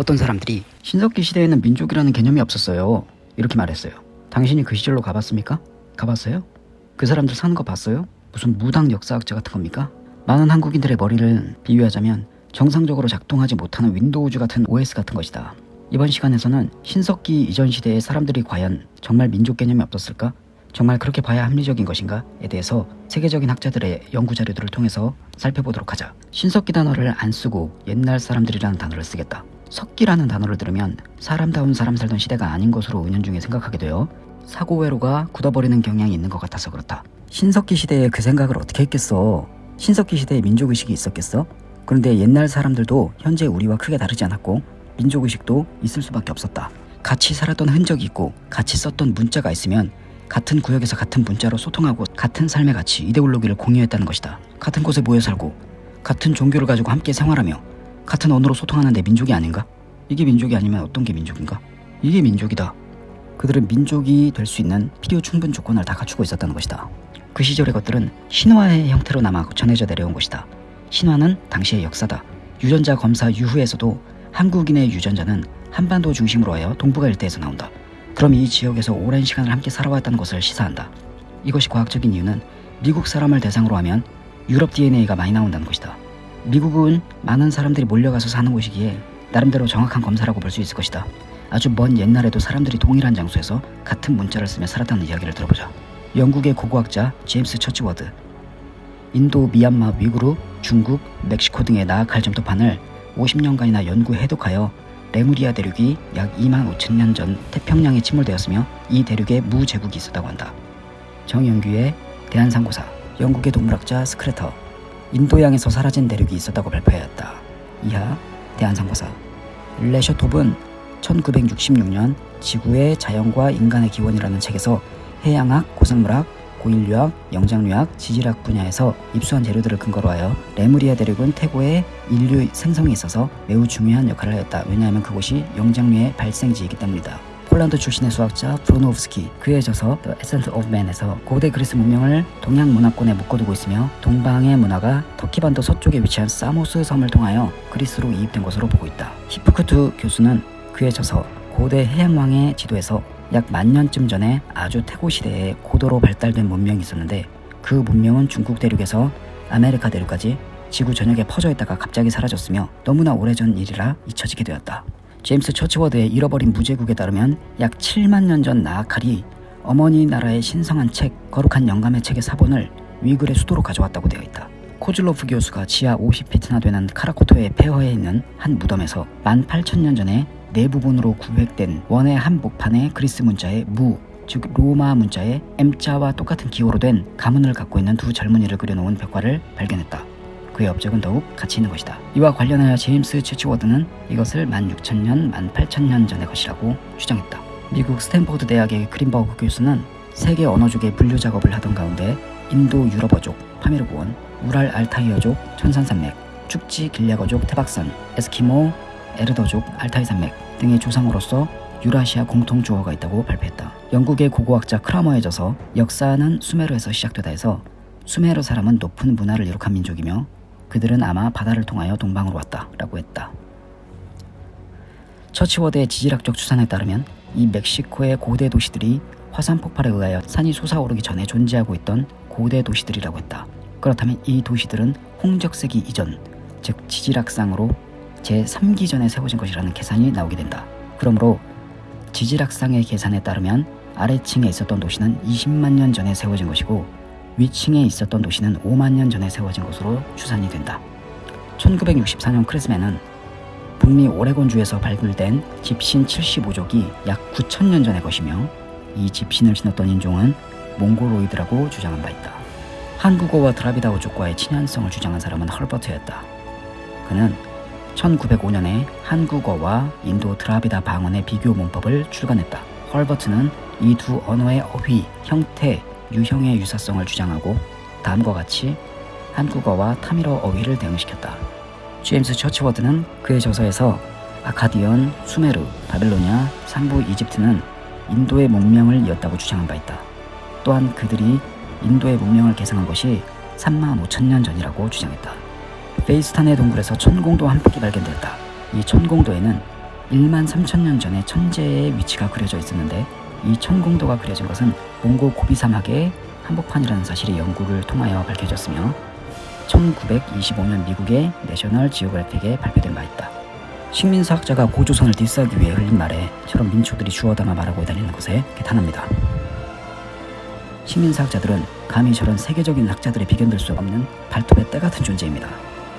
어떤 사람들이 신석기 시대에는 민족이라는 개념이 없었어요. 이렇게 말했어요. 당신이 그 시절로 가봤습니까? 가봤어요? 그 사람들 사는 거 봤어요? 무슨 무당 역사학자 같은 겁니까? 많은 한국인들의 머리를 비유하자면 정상적으로 작동하지 못하는 윈도우즈 같은 OS 같은 것이다. 이번 시간에서는 신석기 이전 시대의 사람들이 과연 정말 민족 개념이 없었을까? 정말 그렇게 봐야 합리적인 것인가에 대해서 세계적인 학자들의 연구 자료들을 통해서 살펴보도록 하자. 신석기 단어를 안 쓰고 옛날 사람들이라는 단어를 쓰겠다. 석기라는 단어를 들으면 사람다운 사람 살던 시대가 아닌 것으로 은연중에 생각하게 되어 사고회로가 굳어버리는 경향이 있는 것 같아서 그렇다. 신석기 시대에 그 생각을 어떻게 했겠어? 신석기 시대에 민족의식이 있었겠어? 그런데 옛날 사람들도 현재 우리와 크게 다르지 않았고 민족의식도 있을 수밖에 없었다. 같이 살았던 흔적이 있고 같이 썼던 문자가 있으면 같은 구역에서 같은 문자로 소통하고 같은 삶의 가치, 이데올로기를 공유했다는 것이다. 같은 곳에 모여 살고 같은 종교를 가지고 함께 생활하며 같은 언어로 소통하는데 민족이 아닌가? 이게 민족이 아니면 어떤 게 민족인가? 이게 민족이다. 그들은 민족이 될 수 있는 필요 충분 조건을 다 갖추고 있었다는 것이다. 그 시절의 것들은 신화의 형태로 남아 전해져 내려온 것이다. 신화는 당시의 역사다. 유전자 검사 이후에서도 한국인의 유전자는 한반도 중심으로 하여 동북아 일대에서 나온다. 그럼 이 지역에서 오랜 시간을 함께 살아왔다는 것을 시사한다. 이것이 과학적인 이유는 미국 사람을 대상으로 하면 유럽 DNA가 많이 나온다는 것이다. 미국은 많은 사람들이 몰려가서 사는 곳이기에 나름대로 정확한 검사라고 볼 수 있을 것이다. 아주 먼 옛날에도 사람들이 동일한 장소에서 같은 문자를 쓰며 살았다는 이야기를 들어보자. 영국의 고고학자 제임스 처치워드, 인도, 미얀마, 위구르, 중국, 멕시코 등의 나아칼 점토판을 50년간이나 연구 해독하여 레무리아 대륙이 약 2만 5천 년 전 태평양에 침몰되었으며 이 대륙에 무제국이 있었다고 한다. 정영규의 대한상고사, 영국의 동물학자 스크레터, 인도양에서 사라진 대륙이 있었다고 발표하였다. 이하 대한상고사 레셔톱은 1966년 지구의 자연과 인간의 기원이라는 책에서 해양학, 고생물학, 고인류학, 영장류학, 지질학 분야에서 입수한 재료들을 근거로 하여 레무리아 대륙은 태고의 인류 생성에 있어서 매우 중요한 역할을 하였다. 왜냐하면 그곳이 영장류의 발생지이기 때문이다. 폴란드 출신의 수학자 브로노프스키 그의 저서 The Essence of Man에서 고대 그리스 문명을 동양 문화권에 묶어두고 있으며 동방의 문화가 터키 반도 서쪽에 위치한 사모스 섬을 통하여 그리스로 이입된 것으로 보고 있다. 히프크투 교수는 그의 저서 고대 해양왕의 지도에서 약 만년쯤 전에 아주 태고 시대에 고도로 발달된 문명이 있었는데 그 문명은 중국 대륙에서 아메리카 대륙까지 지구 전역에 퍼져 있다가 갑자기 사라졌으며 너무나 오래전 일이라 잊혀지게 되었다. 제임스 처치워드의 잃어버린 무제국에 따르면 약 7만 년 전 나아칼이 어머니 나라의 신성한 책 거룩한 영감의 책의 사본을 위글의 수도로 가져왔다고 되어 있다. 코즐로프 교수가 지하 50피트나 되는 카라코토의 폐허에 있는 한 무덤에서 18,000년 전에 네 부분으로 구획된 원의 한 목판의 그리스 문자의 무, 즉 로마 문자의 M자와 똑같은 기호로 된 가문을 갖고 있는 두 젊은이를 그려놓은 벽화를 발견했다. 그의 업적은 더욱 가치 있는 것이다. 이와 관련하여 제임스 처치워드는 이것을 16,000년, 18,000년 전의 것이라고 주장했다. 미국 스탠포드 대학의 그린버그 교수는 세계 언어족의 분류 작업을 하던 가운데 인도 유럽어족, 파미르고원, 우랄 알타이어족, 천산산맥, 축지 길랴거족 태박산, 에스키모 에르더족 알타이 산맥 등의 조상으로서 유라시아 공통 주어가 있다고 발표했다. 영국의 고고학자 크라머에 져서 역사는 수메르에서 시작되다 해서 수메르 사람은 높은 문화를 이룩한 민족이며 그들은 아마 바다를 통하여 동방으로 왔다 라고 했다. 처치워드의 지질학적 추산에 따르면 이 멕시코의 고대 도시들이 화산 폭발에 의하여 산이 솟아오르기 전에 존재하고 있던 고대 도시들이라고 했다. 그렇다면 이 도시들은 홍적세기 이전, 즉 지질학상으로 제3기전에 세워진 것이라는 계산이 나오게 된다. 그러므로 지질학상의 계산에 따르면 아래층에 있었던 도시는 20만 년 전에 세워진 것이고 위층에 있었던 도시는 5만 년 전에 세워진 것으로 추산이 된다. 1964년 크리스맨은 북미 오레곤주에서 발굴된 집신 75족이 약 9천년 전의 것이며 이 짚신을 신었던 인종은 몽골로이드라고 주장한 바 있다. 한국어와 드라비다어족과의 친연성을 주장한 사람은 헐버트였다. 그는 1905년에 한국어와 인도 드라비다 방언의 비교 문법을 출간했다. 헐버트는 이 두 언어의 어휘, 형태, 유형의 유사성을 주장하고 다음과 같이 한국어와 타밀어 어휘를 대응시켰다. 제임스 처치워드는 그의 저서에서 아카디언, 수메르, 바빌로니아, 상부 이집트는 인도의 문명을 이었다고 주장한 바 있다. 또한 그들이 인도의 문명을 계승한 것이 3만 5천 년 전이라고 주장했다. 베이스탄의 동굴에서 천공도 한 폭이 발견되었다. 이 천공도에는 1만 3천 년 전에 천재의 위치가 그려져 있었는데 이 천공도가 그려진 것은 몽고 고비 사막의 한복판이라는 사실이 연구를 통하여 밝혀졌으며 1925년 미국의 내셔널 지오그래픽에 발표된 바 있다. 식민사학자가 고조선을 디스하기 위해 흘린 말에 저런 민초들이 주워 담아 말하고 다니는 것에 개탄합니다. 식민사학자들은 감히 저런 세계적인 학자들의 비견될 수 없는 발톱의 때 같은 존재입니다.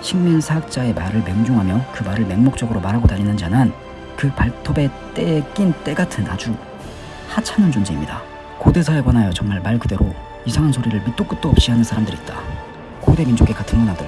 식민사학자의 말을 맹종하며 그 말을 맹목적으로 말하고 다니는 자는 그 발톱의 때에 낀 때 같은 아주 하찮은 존재입니다. 고대사에 관하여 정말 말 그대로 이상한 소리를 밑도 끝도 없이 하는 사람들이 있다. 고대 민족의 같은 문화들,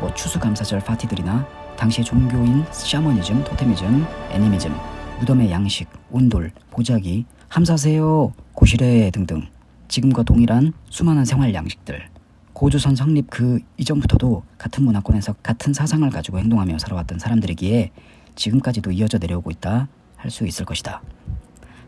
뭐 추수감사절 파티들이나 당시의 종교인 샤머니즘, 토테미즘, 애니미즘, 무덤의 양식, 온돌, 보자기, 함사세요, 고시래 등등 지금과 동일한 수많은 생활 양식들 고조선 성립 그 이전부터도 같은 문화권에서 같은 사상을 가지고 행동하며 살아왔던 사람들이기에 지금까지도 이어져 내려오고 있다 할 수 있을 것이다.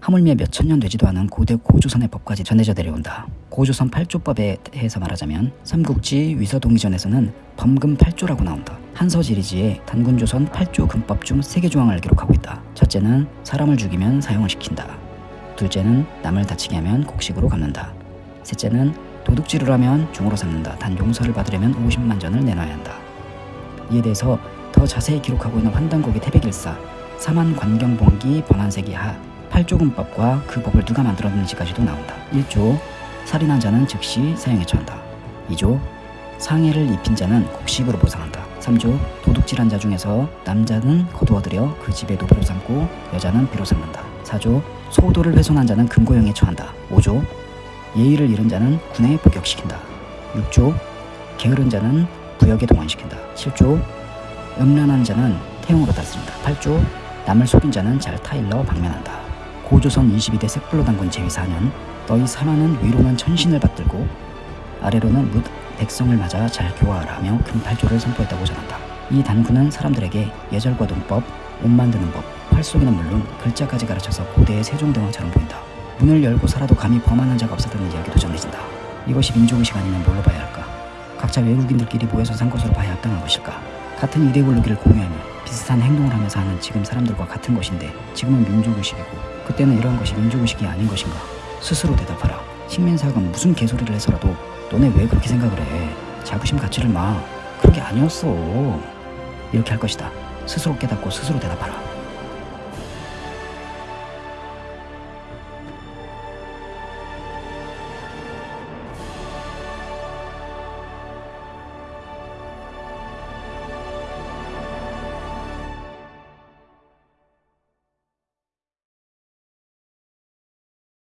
하물며 몇천 년 되지도 않은 고대 고조선의 법까지 전해져 내려온다. 고조선 8조법에 대해서 말하자면 삼국지 위서동의전에서는 범금 8조라고 나온다. 한서지리지에 단군조선 8조 금법 중 3개 조항을 기록하고 있다. 첫째는 사람을 죽이면 사형을 시킨다. 둘째는 남을 다치게 하면 곡식으로 갚는다. 셋째는 도둑질을 하면 종으로 삼는다. 단 용서를 받으려면 50만 전을 내놔야 한다. 이에 대해서 더 자세히 기록하고 있는 환단곡의 태백일사, 사만 관경봉기 번안세기 하, 8조금법과 그 법을 누가 만들었는지까지도 나온다. 1조 살인한 자는 즉시 사형에 처한다. 2조 상해를 입힌 자는 곡식으로 보상한다. 3조 도둑질한 자 중에서 남자는 거두어들여 그 집에 노비로 삼고 여자는 비로 삼는다. 4조 소도를 훼손한 자는 금고형에 처한다. 5조 예의를 잃은 자는 군에 복역시킨다. 6조 게으른 자는 부역에 동원시킨다. 7조 음란한 자는 태용으로 다스린다. 8조 남을 속인 자는 잘 타일러 방면한다. 고조선 22대 색불로 단군 제위 4년 너희 사마는 위로는 천신을 받들고 아래로는 묻 백성을 맞아 잘 교화하라며 금팔조를 선포했다고 전한다. 이 단군은 사람들에게 예절과 논법, 옷 만드는 법, 활 쏘기는 물론 글자까지 가르쳐서 고대의 세종대왕처럼 보인다. 문을 열고 살아도 감히 범하는 자가 없었다는 이야기도 전해진다. 이것이 민족의식 아니면 뭘로 봐야 할까? 각자 외국인들끼리 모여서 산 것으로 봐야 합당한 것일까? 같은 이데올로기를 공유하며 비슷한 행동을 하면서 하는 지금 사람들과 같은 것인데 지금은 민족의식이고 그때는 이러한 것이 민족의식이 아닌 것인가? 스스로 대답하라. 식민사학은 무슨 개소리를 해서라도 너네 왜 그렇게 생각을 해? 자부심 갖지를 마. 그런 게 아니었어. 이렇게 할 것이다. 스스로 깨닫고 스스로 대답하라.